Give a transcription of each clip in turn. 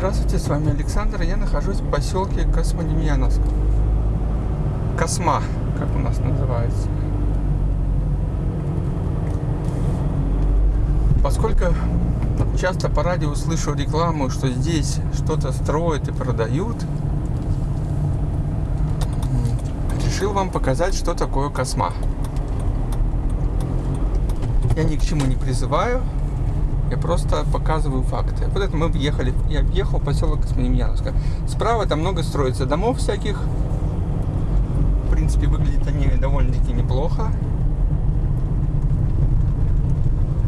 Здравствуйте, с вами Александр. Я нахожусь в поселке Космодемьяновск. Косма, как у нас называется. Поскольку часто по радио слышу рекламу, что здесь что-то строят и продают, решил вам показать, что такое Косма. Я ни к чему не призываю, я просто показываю факты. Вот это мы въехали, я въехал в поселок Космодемьяновска. Справа там много строится домов всяких. В принципе, выглядят они довольно-таки неплохо.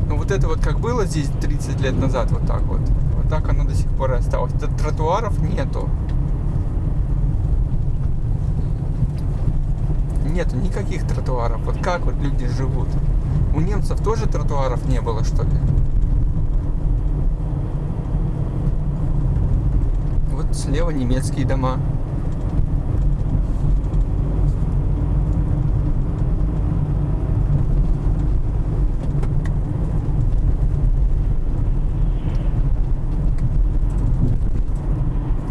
Но вот это вот как было здесь 30 лет назад, вот так вот. Вот так оно до сих пор и осталось. Тротуаров нету. Нету никаких тротуаров. Вот как вот люди живут. У немцев тоже тротуаров не было, что ли? Вот слева немецкие дома.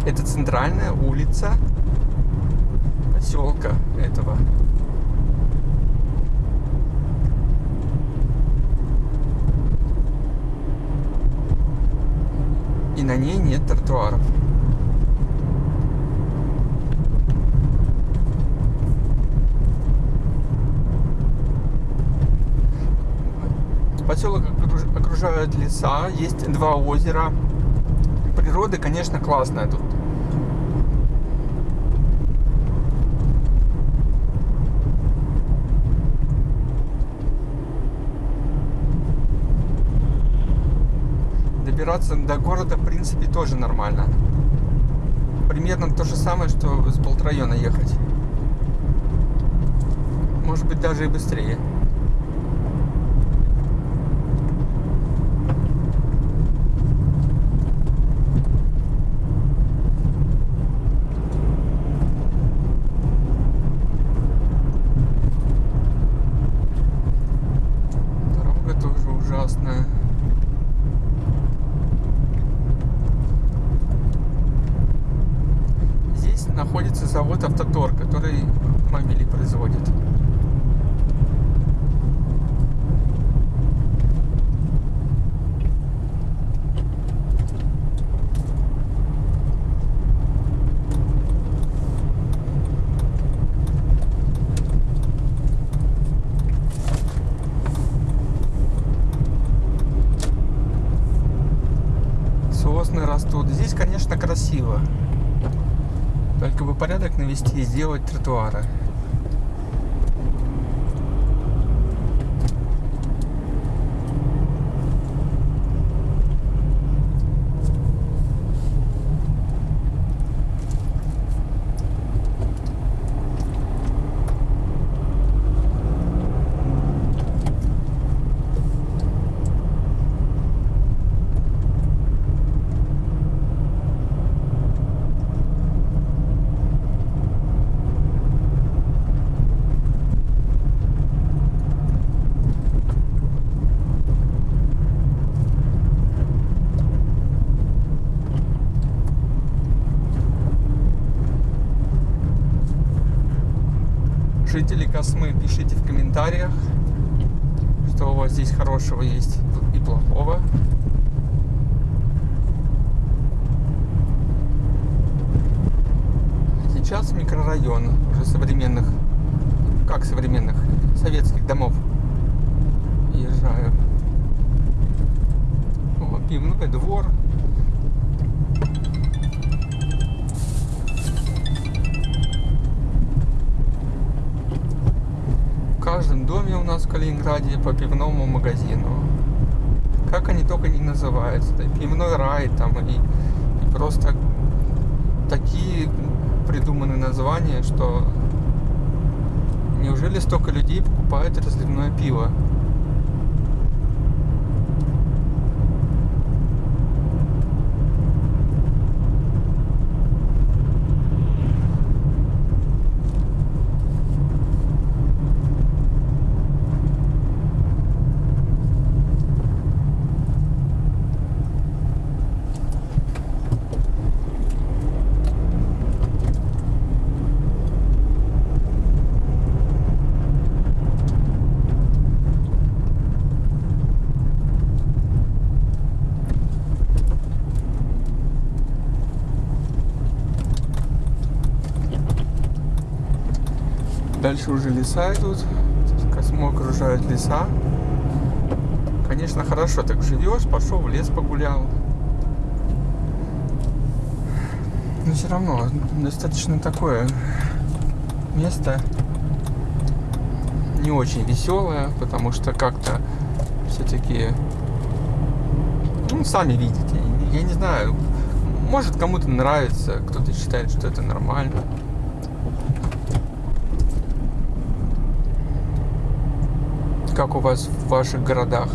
Это центральная улица поселка этого. И на ней нет тротуаров. Поселок окружают леса, есть два озера. Природа, конечно, классная тут. Добираться до города, в принципе, тоже нормально. Примерно то же самое, что с Болтрайона ехать. Может быть, даже и быстрее. Дорога тоже ужасная. Здесь находится завод Автотор, который мобили производит. Сосны растут. Здесь, конечно, красиво. Только порядок навести и сделать тротуары. Жители Космы, пишите в комментариях, что у вас здесь хорошего есть и плохого. Сейчас микрорайон уже современных, как современных, советских домов езжаю. О, пивной двор. Каждом доме у нас в Калининграде по пивному магазину. Как они только не называются. Да, пивной рай там и, и просто такие придуманы названия, что неужели столько людей покупают разливное пиво? Дальше уже леса идут. Космо окружают леса. Конечно, хорошо так живешь, пошел в лес погулял. Но все равно достаточно такое место не очень веселое, потому что как-то все-таки, ну, сами видите, я не знаю, может кому-то нравится, кто-то считает, что это нормально. Как у вас в ваших городах?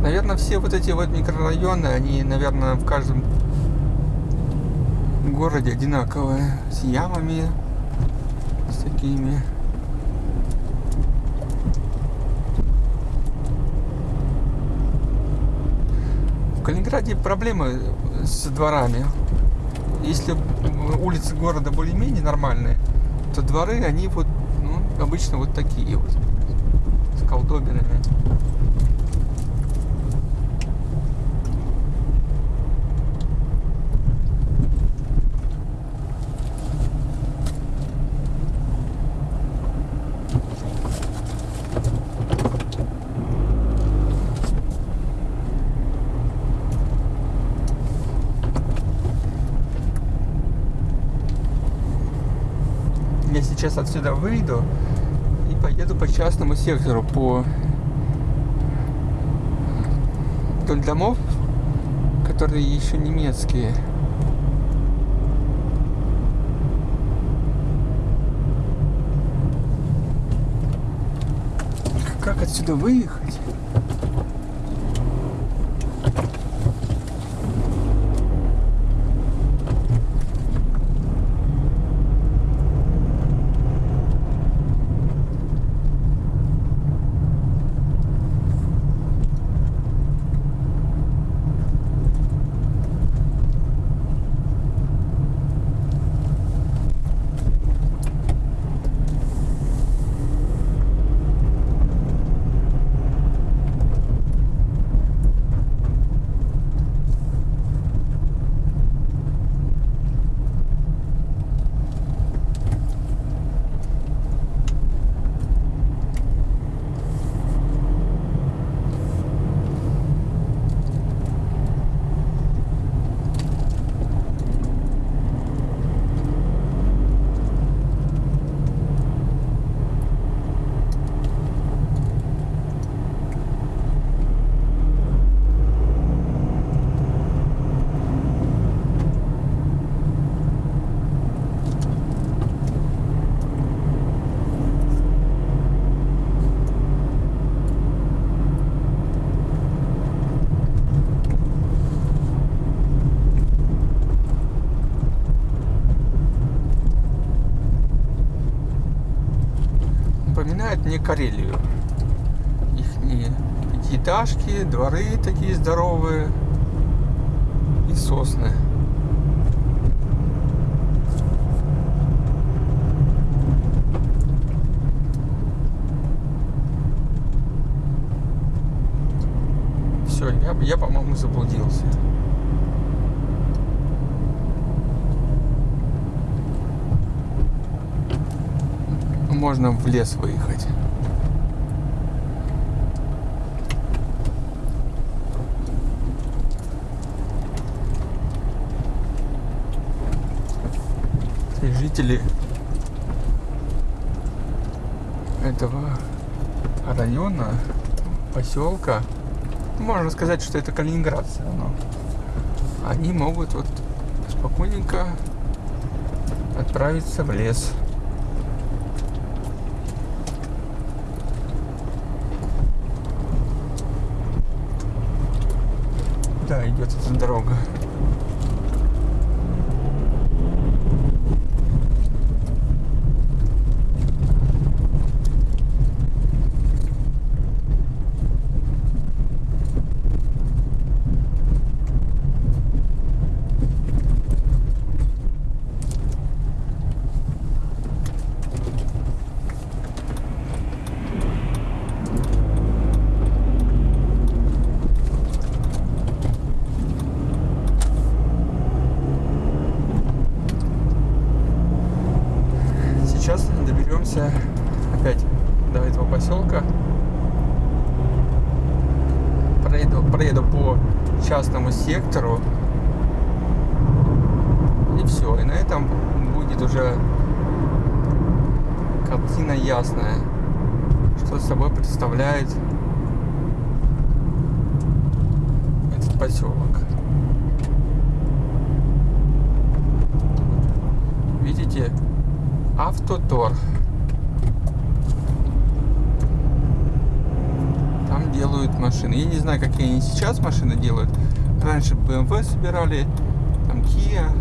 Наверное, все вот эти вот микрорайоны, они, наверное, в каждом городе одинаковые. С ямами, с такими. В Калининграде проблемы с дворами. Если улицы города более-менее нормальные, то дворы, они вот, ну, обычно вот такие вот, Я сейчас отсюда выйду и поеду по частному сектору, по вдоль домов, которые еще немецкие. Как отсюда выехать? Мне Карелию. Их пятиэтажки, дворы такие здоровые и сосны. Все, я, я по-моему, заблудился. Можно в лес выехать. Жители этого района, поселка, можно сказать, что это Калининград все равно, они могут вот спокойненько отправиться в лес. Да, идет эта дорога. двигаемся опять до этого поселка. Проеду, проеду по частному сектору. И все. И на этом будет уже картина ясная, что собой представляет этот поселок. Видите? автоторг. Машины. Я не знаю, какие они сейчас машины делают. Раньше BMW собирали, там Kia.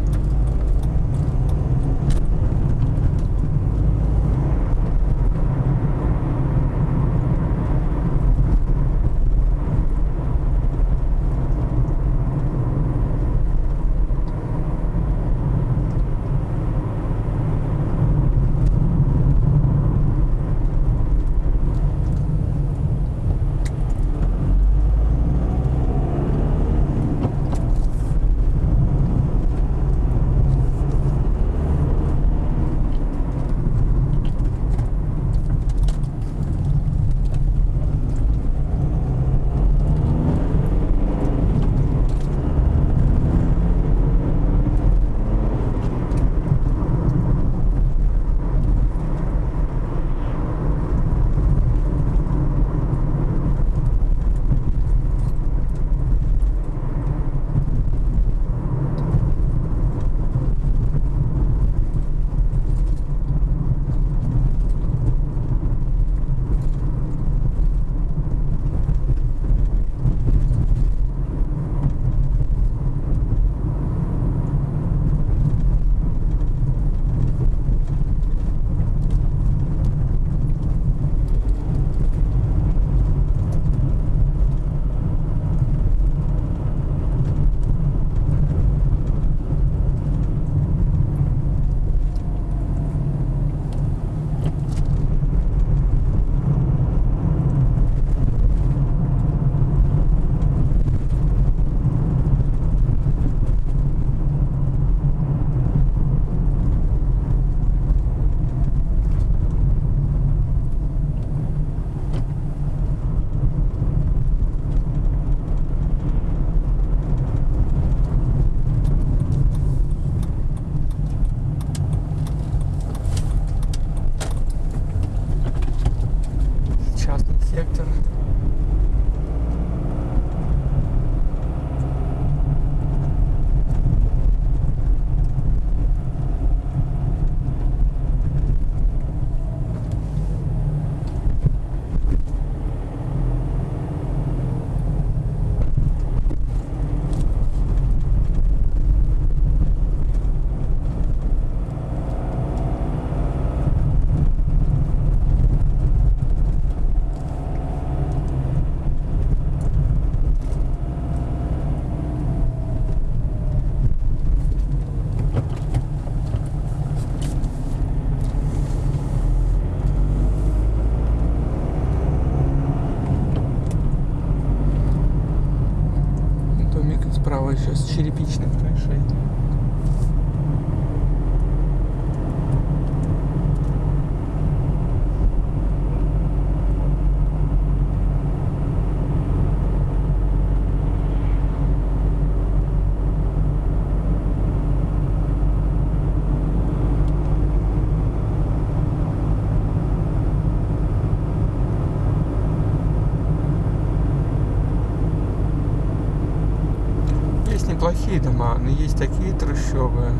Неплохие дома, но есть такие трущобы.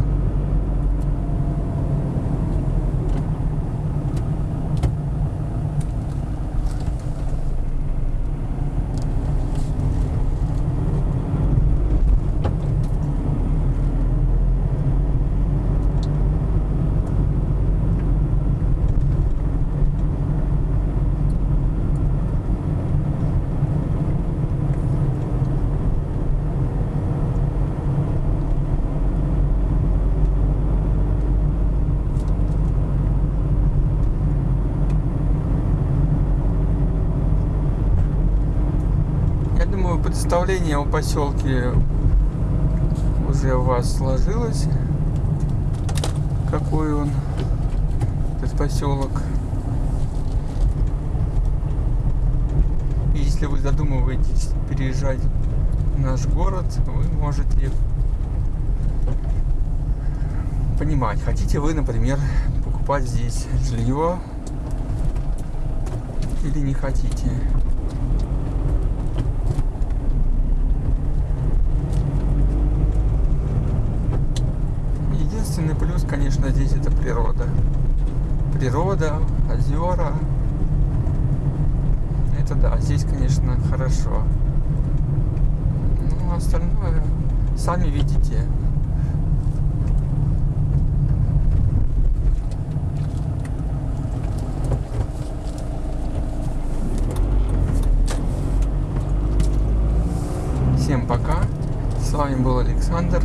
Я думаю, представление о поселке уже у вас сложилось. Какой он, этот поселок. И Если вы задумываетесь переезжать наш город, вы можете понимать, хотите вы, например, покупать здесь жилье или не хотите. Плюс, конечно, здесь это природа. Природа, озера. Это да, здесь, конечно, хорошо. Ну, остальное сами видите. Всем пока. С вами был Александр.